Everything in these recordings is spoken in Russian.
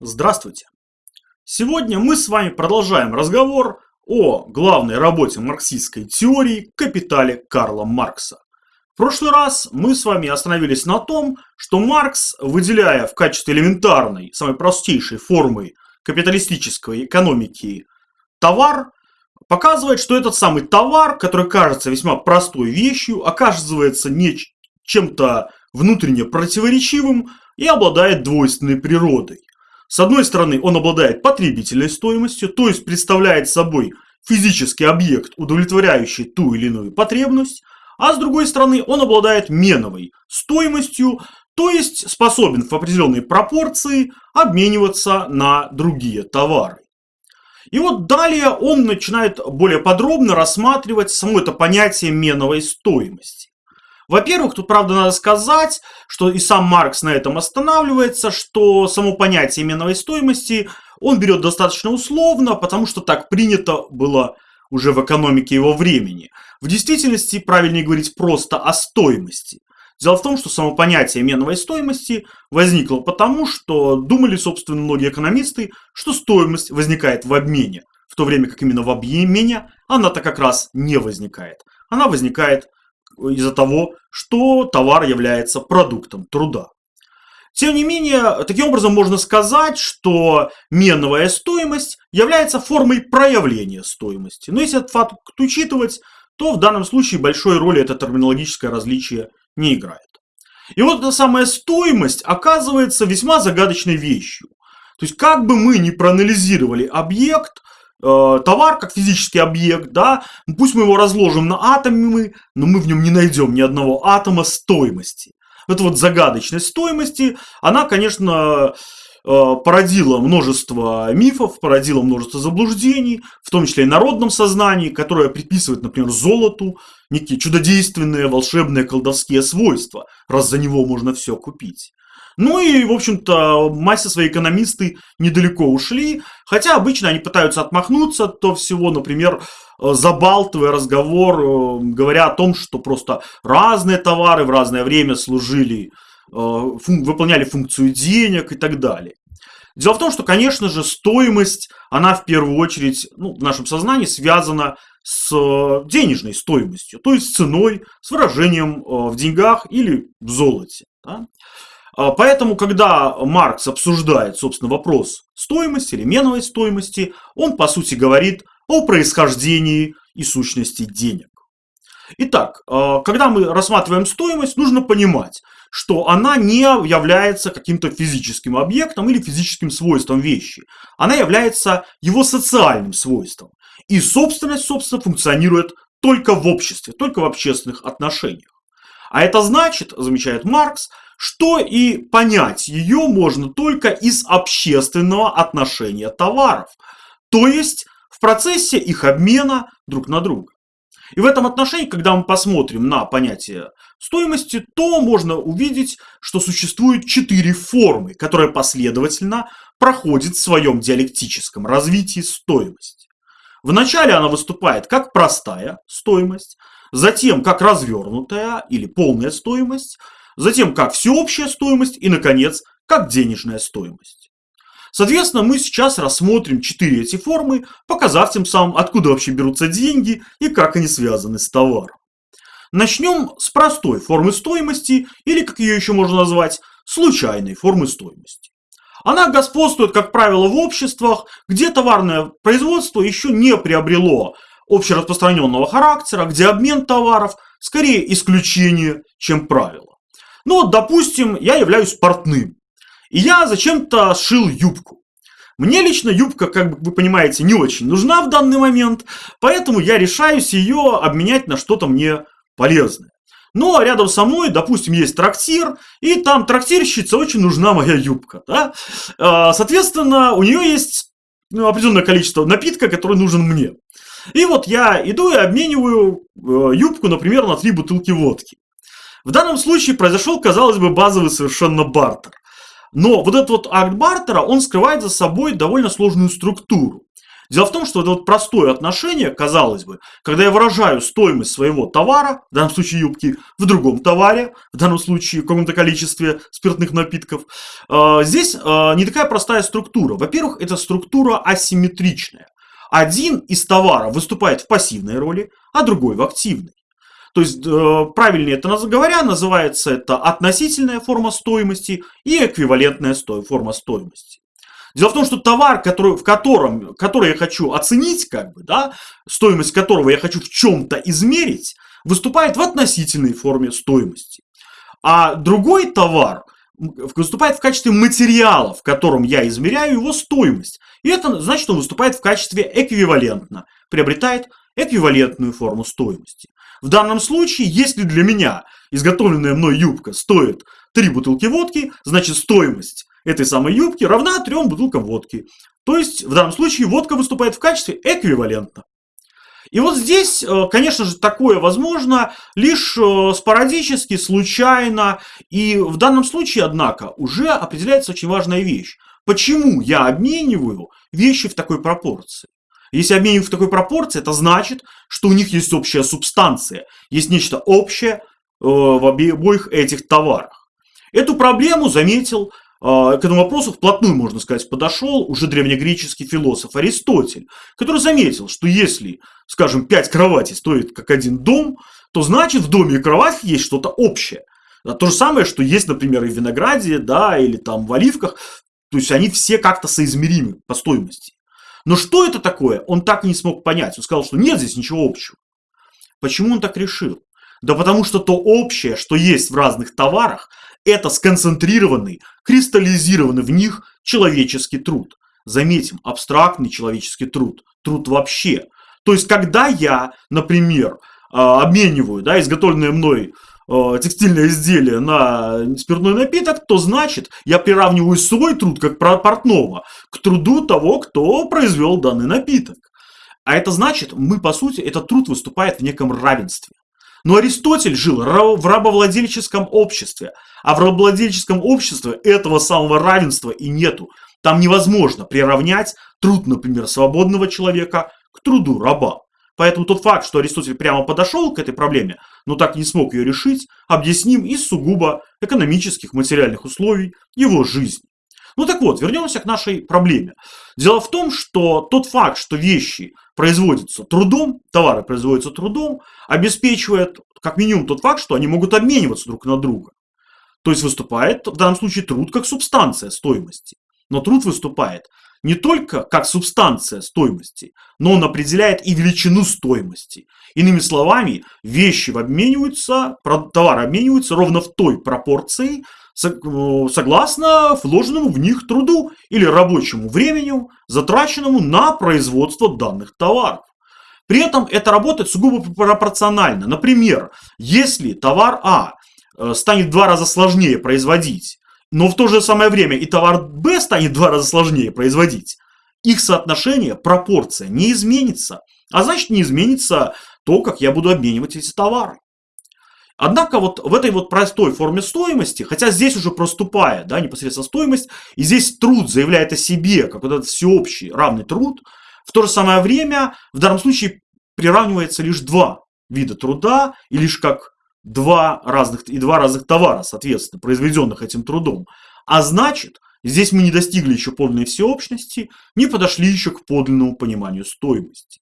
Здравствуйте! Сегодня мы с вами продолжаем разговор о главной работе марксистской теории «Капитале» Карла Маркса. В прошлый раз мы с вами остановились на том, что Маркс, выделяя в качестве элементарной, самой простейшей формы капиталистической экономики товар, показывает, что этот самый товар, который кажется весьма простой вещью, оказывается не чем-то внутренне противоречивым и обладает двойственной природой. С одной стороны, он обладает потребительной стоимостью, то есть представляет собой физический объект, удовлетворяющий ту или иную потребность, а с другой стороны, он обладает меновой стоимостью, то есть способен в определенной пропорции обмениваться на другие товары. И вот далее он начинает более подробно рассматривать само это понятие меновой стоимости. Во-первых, тут, правда, надо сказать, что и сам Маркс на этом останавливается, что само понятие именовой стоимости он берет достаточно условно, потому что так принято было уже в экономике его времени. В действительности правильнее говорить просто о стоимости. Дело в том, что само понятие меновой стоимости возникло потому, что думали, собственно, многие экономисты, что стоимость возникает в обмене, в то время как именно в обмене она-то как раз не возникает. Она возникает из-за того, что товар является продуктом труда. Тем не менее, таким образом можно сказать, что меновая стоимость является формой проявления стоимости. Но если этот факт учитывать, то в данном случае большой роли это терминологическое различие не играет. И вот эта самая стоимость оказывается весьма загадочной вещью. То есть, как бы мы ни проанализировали объект, товар как физический объект, да, пусть мы его разложим на атомы, но мы в нем не найдем ни одного атома стоимости. Эта вот загадочность стоимости, она, конечно, э, породила множество мифов, породила множество заблуждений, в том числе и народном сознании, которое приписывает, например, золоту некие чудодейственные, волшебные, колдовские свойства, раз за него можно все купить. Ну и, в общем-то, массе свои экономисты недалеко ушли, хотя обычно они пытаются отмахнуться от того всего, например, э, забалтывая разговор, э, говоря о том, что просто разные товары в разное время служили, э, выполняли функцию денег и так далее. Дело в том, что, конечно же, стоимость, она в первую очередь ну, в нашем сознании связана с денежной стоимостью, то есть с ценой, с выражением в деньгах или в золоте. Да? А, поэтому, когда Маркс обсуждает, собственно, вопрос стоимости или меновой стоимости, он, по сути, говорит о происхождении и сущности денег. Итак, а, когда мы рассматриваем стоимость, нужно понимать, что она не является каким-то физическим объектом или физическим свойством вещи. Она является его социальным свойством. И собственность, собственно, функционирует только в обществе, только в общественных отношениях. А это значит, замечает Маркс, что и понять ее можно только из общественного отношения товаров, то есть в процессе их обмена друг на друга. И в этом отношении, когда мы посмотрим на понятие стоимости, то можно увидеть, что существует четыре формы, которые последовательно проходят в своем диалектическом развитии стоимость. Вначале она выступает как простая стоимость, затем как развернутая или полная стоимость, затем как всеобщая стоимость и, наконец, как денежная стоимость. Соответственно, мы сейчас рассмотрим четыре эти формы, показав тем самым, откуда вообще берутся деньги и как они связаны с товаром. Начнем с простой формы стоимости, или, как ее еще можно назвать, случайной формы стоимости. Она господствует, как правило, в обществах, где товарное производство еще не приобрело общераспространенного характера, где обмен товаров скорее исключение, чем правило. Ну вот, допустим, я являюсь портным. И я зачем-то сшил юбку. Мне лично юбка, как вы понимаете, не очень нужна в данный момент, поэтому я решаюсь ее обменять на что-то мне полезное. А рядом со мной, допустим, есть трактир, и там трактирщице очень нужна моя юбка. Да? А, соответственно, у нее есть ну, определенное количество напитка, который нужен мне. И вот я иду и обмениваю э, юбку, например, на три бутылки водки. В данном случае произошел, казалось бы, базовый совершенно бартер. Но вот этот вот акт бартера, он скрывает за собой довольно сложную структуру. Дело в том, что это вот простое отношение, казалось бы, когда я выражаю стоимость своего товара, в данном случае юбки, в другом товаре, в данном случае в каком-то количестве спиртных напитков, э, здесь э, не такая простая структура. Во-первых, эта структура асимметричная. Один из товаров выступает в пассивной роли, а другой в активной. То есть, э, правильнее это говоря, называется это относительная форма стоимости и эквивалентная форма стоимости. Дело в том, что товар, который, в котором, который я хочу оценить, как бы, да, стоимость которого я хочу в чем-то измерить, выступает в относительной форме стоимости. А другой товар выступает в качестве материала, в котором я измеряю его стоимость. И это значит, он выступает в качестве эквивалентно, приобретает эквивалентную форму стоимости. В данном случае, если для меня изготовленная мной юбка стоит 3 бутылки водки, значит стоимость этой самой юбки равна трем бутылкам водки. То есть, в данном случае, водка выступает в качестве эквивалента. И вот здесь, э, конечно же, такое возможно лишь э, спорадически, случайно. И в данном случае, однако, уже определяется очень важная вещь. Почему я обмениваю вещи в такой пропорции? Если обмениваю в такой пропорции, это значит, что у них есть общая субстанция, есть нечто общее э, в обоих этих товарах. Эту проблему заметил а, к этому вопросу вплотную, можно сказать, подошел уже древнегреческий философ Аристотель, который заметил, что если, скажем, пять кроватей стоит как один дом, то значит в доме и кровати есть что-то общее. То же самое, что есть, например, и в винограде, да, или там в оливках. То есть они все как-то соизмеримы по стоимости. Но что это такое, он так и не смог понять. Он сказал, что нет здесь ничего общего. Почему он так решил? Да потому что то общее, что есть в разных товарах, это сконцентрированный, кристаллизированный в них человеческий труд. Заметим, абстрактный человеческий труд, труд вообще. То есть, когда я, например, а, обмениваю да, изготовленное мной а, текстильное изделие на спиртной напиток, то значит, я приравниваю свой труд, как портного, к труду того, кто произвел данный напиток. А это значит, мы, по сути, этот труд выступает в неком равенстве. Но Аристотель жил в рабовладельческом обществе, а в рабовладельческом обществе этого самого равенства и нету. Там невозможно приравнять труд, например, свободного человека к труду раба. Поэтому тот факт, что Аристотель прямо подошел к этой проблеме, но так не смог ее решить, объясним из сугубо экономических материальных условий его жизни. Ну так вот, вернемся к нашей проблеме. Дело в том, что тот факт, что вещи производятся трудом, товары производятся трудом, обеспечивает как минимум тот факт, что они могут обмениваться друг на друга. То есть выступает в данном случае труд как субстанция стоимости. Но труд выступает не только как субстанция стоимости, но он определяет и величину стоимости. Иными словами, вещи обмениваются, товары обмениваются ровно в той пропорции, Э, согласно вложенному в них труду или рабочему времени, затраченному на производство данных товаров. При этом это работает сугубо пропорционально. Например, если товар А э, станет в два раза сложнее производить, но в то же самое время и товар Б станет в два раза сложнее производить, их соотношение, пропорция не изменится. А значит не изменится то, как я буду обменивать эти товары. Однако вот в этой вот простой форме стоимости, хотя здесь уже проступая, да, непосредственно стоимость, и здесь труд заявляет о себе, как вот этот всеобщий равный труд, в то же самое время в данном случае приравнивается лишь два вида труда, и лишь как два разных, и два разных товара, соответственно, произведенных этим трудом. А значит, здесь мы не достигли еще подлинной всеобщности, не подошли еще к подлинному пониманию стоимости.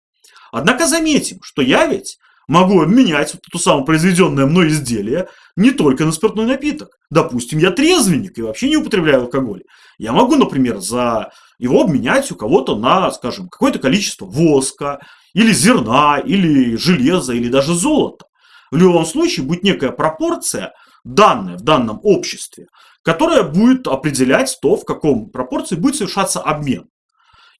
Однако заметим, что я ведь могу обменять вот эту самую произведенное мной изделие не только на спиртной напиток. Допустим, я трезвенник и вообще не употребляю алкоголь. Я могу, например, за его обменять у кого-то на, скажем, какое-то количество воска, или зерна, или железа, или даже золота. В любом случае будет некая пропорция, данная в данном обществе, которая будет определять то, в каком пропорции будет совершаться обмен.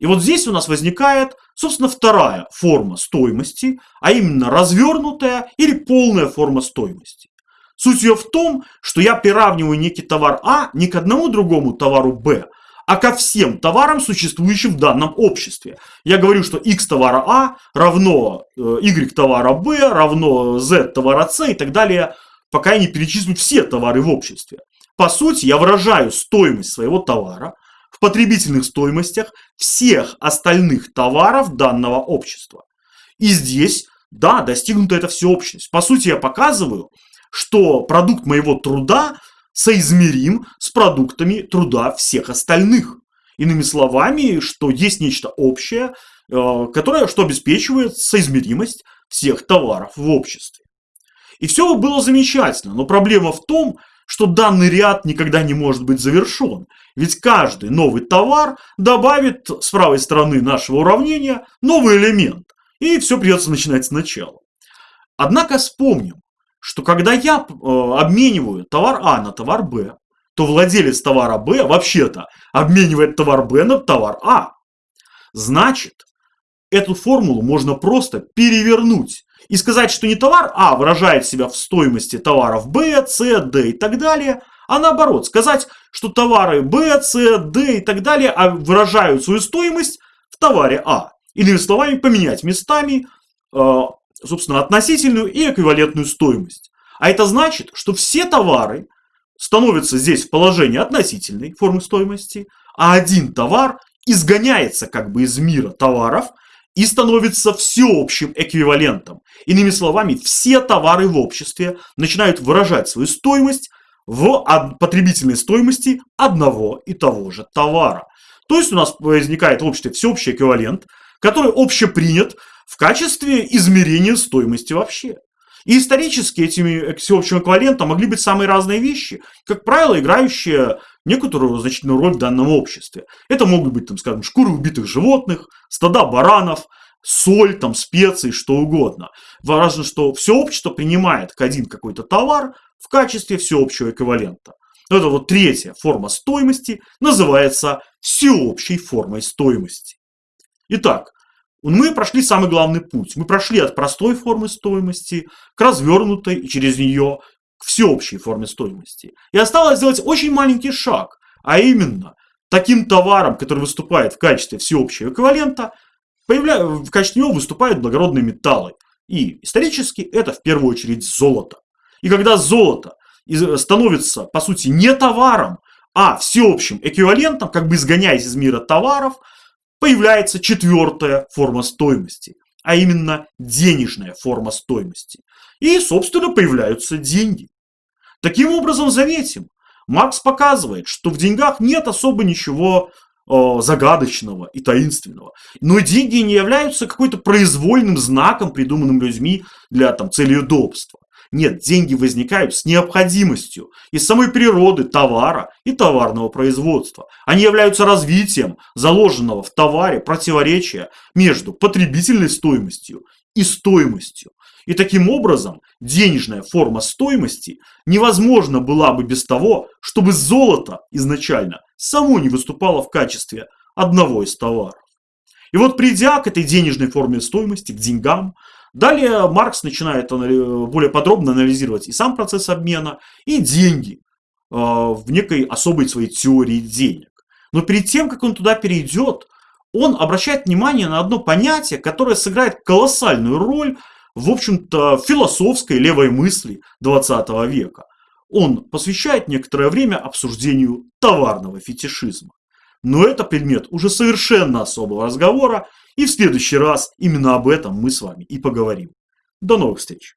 И вот здесь у нас возникает, собственно, вторая форма стоимости, а именно развернутая или полная форма стоимости. Суть ее в том, что я приравниваю некий товар А не к одному другому товару Б, а ко всем товарам, существующим в данном обществе. Я говорю, что X товара А равно э, Y товара Б, равно Z товара С и так далее, пока я не перечислю все товары в обществе. По сути, я выражаю стоимость своего товара потребительных стоимостях всех остальных товаров данного общества. И здесь, да, достигнута эта всеобщность. По сути, я показываю, что продукт моего труда соизмерим с продуктами труда всех остальных. Иными словами, что есть нечто общее, э, которое что обеспечивает соизмеримость всех товаров в обществе. И все было замечательно, но проблема в том, что данный ряд никогда не может быть завершен, ведь каждый новый товар добавит с правой стороны нашего уравнения новый элемент, и все придется начинать сначала. Однако вспомним, что когда я э, обмениваю товар А на товар Б, то владелец товара Б вообще-то обменивает товар Б на товар А. Значит, эту формулу можно просто перевернуть и сказать, что не товар А выражает себя в стоимости товаров Б, С, Д и так далее, а наоборот, сказать, что товары Б, С, Д и так далее а выражают свою стоимость в товаре А. Иными словами, поменять местами, э, собственно, относительную и эквивалентную стоимость. А это значит, что все товары становятся здесь в положении относительной формы стоимости, а один товар изгоняется как бы из мира товаров и становится всеобщим эквивалентом. Иными словами, все товары в обществе начинают выражать свою стоимость в потребительной стоимости одного и того же товара. То есть у нас возникает в обществе всеобщий эквивалент, который общепринят в качестве измерения стоимости вообще. И исторически этими всеобщим эквивалентом могли быть самые разные вещи, как правило, играющие некоторую значительную роль в данном обществе. Это могут быть, там, скажем, шкуры убитых животных, стада баранов, соль, там, специи, что угодно. Важно, что все общество принимает один какой-то товар в качестве всеобщего эквивалента. Это вот третья форма стоимости называется всеобщей формой стоимости. Итак, мы прошли самый главный путь. Мы прошли от простой формы стоимости к развернутой и через нее к всеобщей форме стоимости. И осталось сделать очень маленький шаг, а именно таким товаром, который выступает в качестве всеобщего эквивалента, появля... в качестве него выступают благородные металлы. И исторически это в первую очередь золото. И когда золото становится, по сути, не товаром, а всеобщим эквивалентом, как бы изгоняясь из мира товаров, появляется четвертая форма стоимости, а именно денежная форма стоимости. И, собственно, появляются деньги. Таким образом, заметим, Маркс показывает, что в деньгах нет особо ничего э, загадочного и таинственного. Но деньги не являются какой-то произвольным знаком, придуманным людьми для там, цели удобства. Нет, деньги возникают с необходимостью из самой природы товара и товарного производства. Они являются развитием заложенного в товаре противоречия между потребительной стоимостью и стоимостью. И таким образом денежная форма стоимости невозможна была бы без того, чтобы золото изначально само не выступало в качестве одного из товаров. И вот придя к этой денежной форме стоимости, к деньгам, Далее Маркс начинает более подробно анализировать и сам процесс обмена, и деньги э, в некой особой своей теории денег. Но перед тем, как он туда перейдет, он обращает внимание на одно понятие, которое сыграет колоссальную роль в общем-то философской левой мысли 20 века. Он посвящает некоторое время обсуждению товарного фетишизма. Но это предмет уже совершенно особого разговора, и в следующий раз именно об этом мы с вами и поговорим. До новых встреч!